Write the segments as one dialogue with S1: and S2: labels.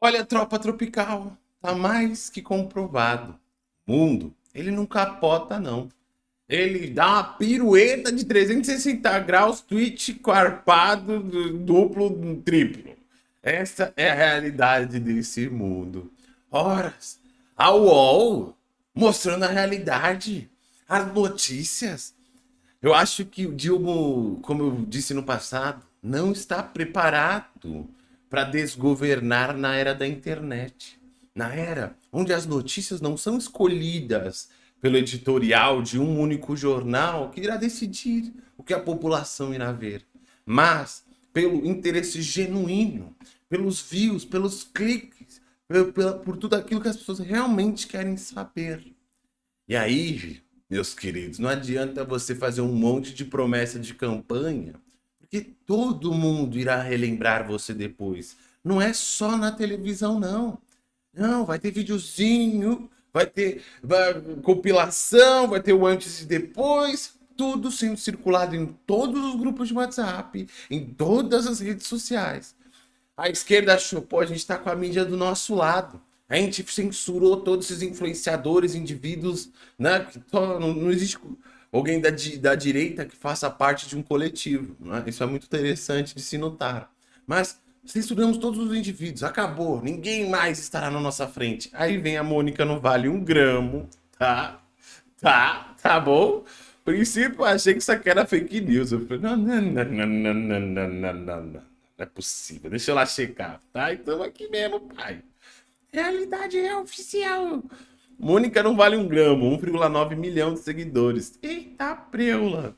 S1: Olha, tropa tropical, tá mais que comprovado. Mundo, ele não capota, não. Ele dá uma pirueta de 360 graus, twitch quarpado, duplo, triplo. Essa é a realidade desse mundo. Horas, a UOL mostrando a realidade, as notícias. Eu acho que o Dilma, como eu disse no passado, não está preparado para desgovernar na era da internet. Na era onde as notícias não são escolhidas pelo editorial de um único jornal que irá decidir o que a população irá ver, mas pelo interesse genuíno, pelos views, pelos cliques, por, por tudo aquilo que as pessoas realmente querem saber. E aí, meus queridos, não adianta você fazer um monte de promessa de campanha porque todo mundo irá relembrar você depois. Não é só na televisão, não. Não, vai ter videozinho, vai ter vai, compilação, vai ter o antes e depois. Tudo sendo circulado em todos os grupos de WhatsApp, em todas as redes sociais. A esquerda achou, pô, a gente tá com a mídia do nosso lado. A gente censurou todos esses influenciadores, indivíduos, né? Não, não existe alguém da, da direita que faça parte de um coletivo. Né? Isso é muito interessante de se notar. Mas censuramos todos os indivíduos, acabou, ninguém mais estará na nossa frente. Aí vem a Mônica, não vale um gramo, tá? Tá, tá bom? princípio, achei que isso aqui era fake news. Eu falei, não, não, não, não, não, não, não, não, não, não é possível, deixa eu lá checar, tá? Então aqui mesmo, pai. Realidade é oficial. Mônica não vale um gramo, 1,9 milhão de seguidores. Eita, preula.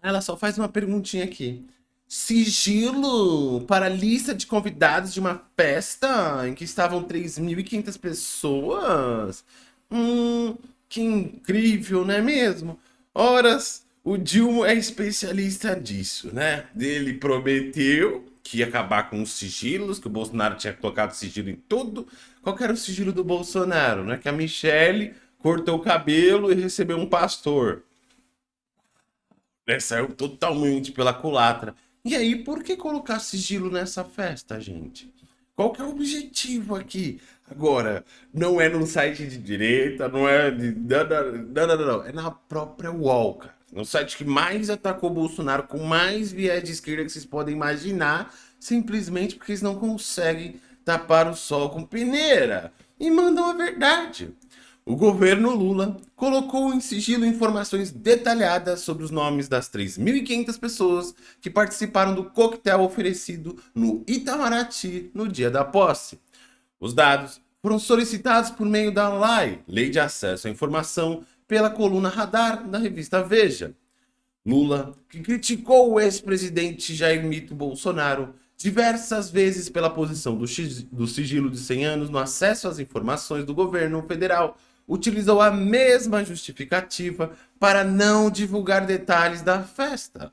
S1: Ela só faz uma perguntinha aqui. Sigilo para a lista de convidados de uma festa em que estavam 3.500 pessoas? Hum, que incrível, não é mesmo? Horas, o Dilma é especialista disso, né? Ele prometeu que ia acabar com os sigilos, que o Bolsonaro tinha colocado sigilo em tudo. Qual era o sigilo do Bolsonaro? Né? Que a Michelle cortou o cabelo e recebeu um pastor. Né? Saiu totalmente pela culatra. E aí, por que colocar sigilo nessa festa, gente? Qual que é o objetivo aqui? Agora, não é no site de direita, não é de... Não, não, não, não, É na própria UOL, cara. No site que mais atacou Bolsonaro, com mais viés de esquerda que vocês podem imaginar, simplesmente porque eles não conseguem tapar o sol com peneira. E mandam a verdade. O governo Lula colocou em sigilo informações detalhadas sobre os nomes das 3.500 pessoas que participaram do coquetel oferecido no Itamaraty no dia da posse. Os dados foram solicitados por meio da LAI, Lei de Acesso à Informação, pela coluna Radar da revista Veja. Lula, que criticou o ex-presidente Jair Mito Bolsonaro diversas vezes pela posição do, do sigilo de 100 anos no acesso às informações do governo federal, utilizou a mesma justificativa para não divulgar detalhes da festa.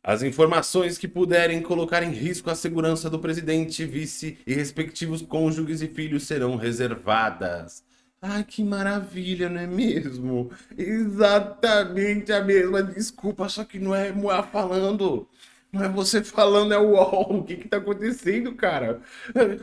S1: As informações que puderem colocar em risco a segurança do presidente, vice e respectivos cônjuges e filhos serão reservadas. Ai, que maravilha, não é mesmo? Exatamente a mesma desculpa, só que não é Moá falando. Não é você falando, é o UOL. O que que tá acontecendo, cara?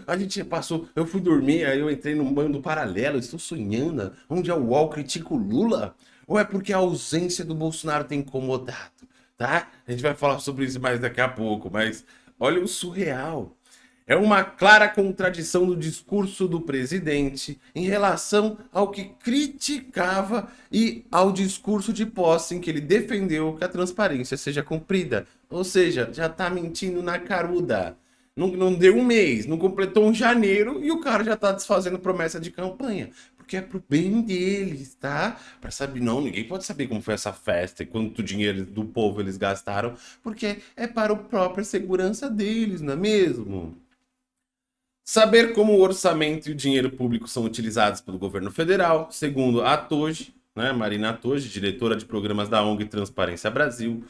S1: A gente passou, eu fui dormir, aí eu entrei num bando paralelo, estou sonhando. Onde é o UOL critica o Lula? Ou é porque a ausência do Bolsonaro tem incomodado, tá? A gente vai falar sobre isso mais daqui a pouco, mas olha o surreal. É uma clara contradição do discurso do presidente em relação ao que criticava e ao discurso de posse em que ele defendeu que a transparência seja cumprida. Ou seja, já tá mentindo na caruda. Não, não deu um mês, não completou um janeiro e o cara já tá desfazendo promessa de campanha. Porque é pro bem deles, tá? Pra saber, não, ninguém pode saber como foi essa festa e quanto dinheiro do povo eles gastaram, porque é para a própria segurança deles, não é mesmo? Saber como o orçamento e o dinheiro público são utilizados pelo governo federal, segundo a Atoge, né, Marina Atoge, diretora de programas da ONG Transparência Brasil,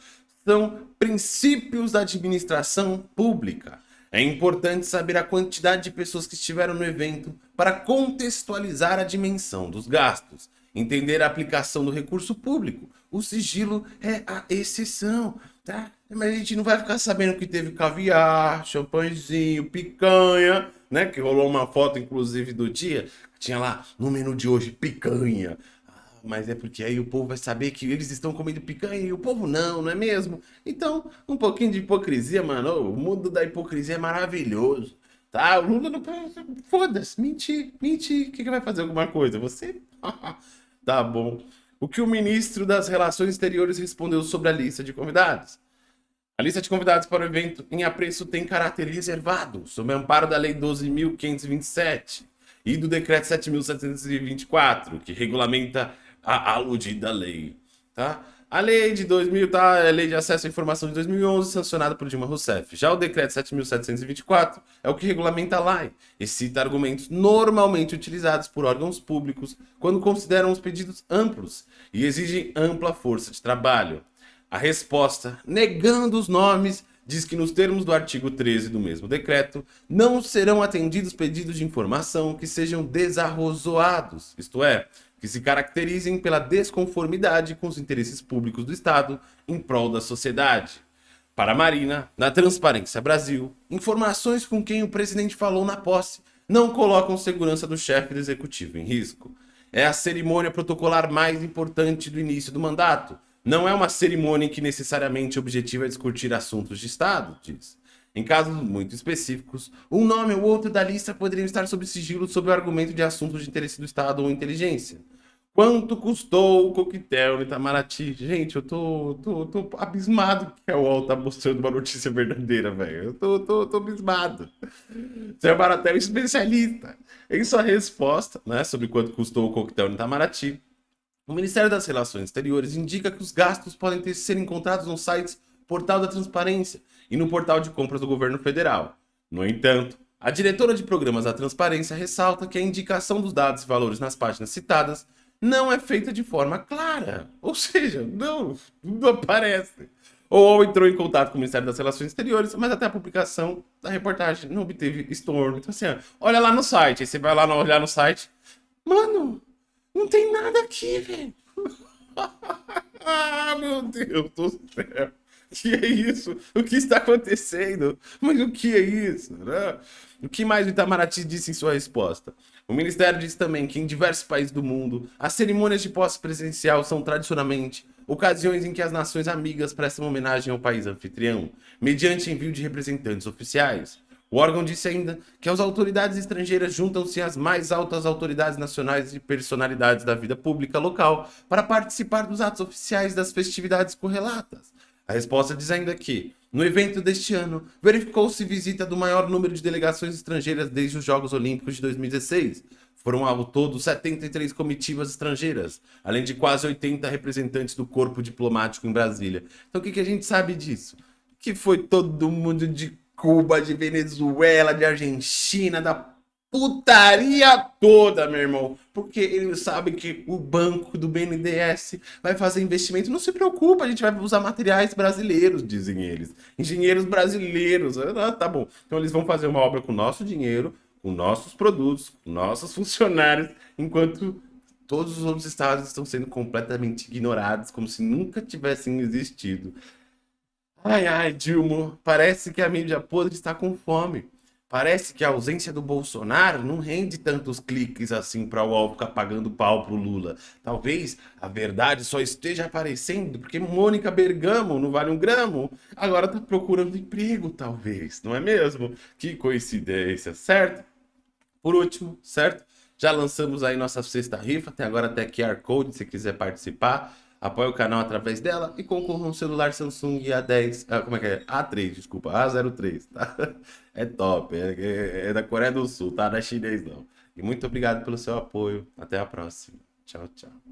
S1: são princípios da administração pública. É importante saber a quantidade de pessoas que estiveram no evento para contextualizar a dimensão dos gastos, entender a aplicação do recurso público. O sigilo é a exceção, tá? Mas a gente não vai ficar sabendo que teve caviar, champanhezinho, picanha, né? Que rolou uma foto, inclusive, do dia. Tinha lá, no menu de hoje, picanha. Ah, mas é porque aí o povo vai saber que eles estão comendo picanha e o povo não, não é mesmo? Então, um pouquinho de hipocrisia, mano. O mundo da hipocrisia é maravilhoso. Tá? O Lula não. Foda-se, mentir, mentir. O que, que vai fazer alguma coisa? Você? tá bom. O que o ministro das Relações Exteriores respondeu sobre a lista de convidados? A lista de convidados para o evento em apreço tem caráter reservado, sob amparo da Lei 12.527 e do Decreto 7.724, que regulamenta a aludida lei. Tá? A lei de 2000, tá? É a lei de acesso à informação de 2011, sancionada por Dilma Rousseff. Já o decreto 7.724 é o que regulamenta a lei e cita argumentos normalmente utilizados por órgãos públicos quando consideram os pedidos amplos e exigem ampla força de trabalho. A resposta, negando os nomes, diz que nos termos do artigo 13 do mesmo decreto, não serão atendidos pedidos de informação que sejam desarrozoados, isto é, que se caracterizem pela desconformidade com os interesses públicos do Estado em prol da sociedade. Para a Marina, na Transparência Brasil, informações com quem o presidente falou na posse não colocam segurança do chefe do executivo em risco. É a cerimônia protocolar mais importante do início do mandato. Não é uma cerimônia em que necessariamente o objetivo é discutir assuntos de Estado, diz. Em casos muito específicos, um nome ou outro da lista poderiam estar sob sigilo sob o argumento de assuntos de interesse do Estado ou inteligência. Quanto custou o coquetel no Itamaraty? Gente, eu tô, tô, tô abismado que a UOL tá mostrando uma notícia verdadeira, velho. Eu tô, tô, tô abismado. Seu Baratel é especialista. Em sua resposta né, sobre quanto custou o coquetel no Itamaraty, o Ministério das Relações Exteriores indica que os gastos podem ter, ser encontrados no site Portal da Transparência e no portal de compras do governo federal. No entanto, a diretora de programas da Transparência ressalta que a indicação dos dados e valores nas páginas citadas não é feita de forma clara. Ou seja, não, não aparece. Ou entrou em contato com o Ministério das Relações Exteriores, mas até a publicação da reportagem não obteve estorno. Então assim, olha lá no site, aí você vai lá olhar no site. Mano, não tem nada aqui, velho. ah, meu Deus do céu. Que é isso? O que está acontecendo? Mas o que é isso? Né? O que mais o Itamaraty disse em sua resposta? O Ministério disse também que em diversos países do mundo, as cerimônias de posse presidencial são tradicionalmente ocasiões em que as nações amigas prestam homenagem ao país anfitrião, mediante envio de representantes oficiais. O órgão disse ainda que as autoridades estrangeiras juntam-se às mais altas autoridades nacionais e personalidades da vida pública local para participar dos atos oficiais das festividades correlatas. A resposta diz ainda que, no evento deste ano, verificou-se visita do maior número de delegações estrangeiras desde os Jogos Olímpicos de 2016. Foram ao todo 73 comitivas estrangeiras, além de quase 80 representantes do corpo diplomático em Brasília. Então o que, que a gente sabe disso? Que foi todo mundo de Cuba, de Venezuela, de Argentina, da putaria toda, meu irmão. Porque eles sabem que o banco do BNDES vai fazer investimento. Não se preocupa, a gente vai usar materiais brasileiros, dizem eles. Engenheiros brasileiros. Ah, tá bom. Então eles vão fazer uma obra com nosso dinheiro, com nossos produtos, com nossos funcionários, enquanto todos os outros estados estão sendo completamente ignorados, como se nunca tivessem existido. Ai, ai, Dilma, parece que a mídia podre está com fome. Parece que a ausência do Bolsonaro não rende tantos cliques assim para o UOL ficar pagando pau pro Lula. Talvez a verdade só esteja aparecendo porque Mônica Bergamo não vale um gramo. Agora tá procurando emprego, talvez, não é mesmo? Que coincidência, certo? Por último, certo? Já lançamos aí nossa sexta rifa, tem agora até QR Code se quiser participar apoie o canal através dela e concorra um celular Samsung A10, ah, como é que é? A3, desculpa, A03, tá? É top, é, é, é da Coreia do Sul, tá? Não é chinês não. E muito obrigado pelo seu apoio. Até a próxima. Tchau, tchau.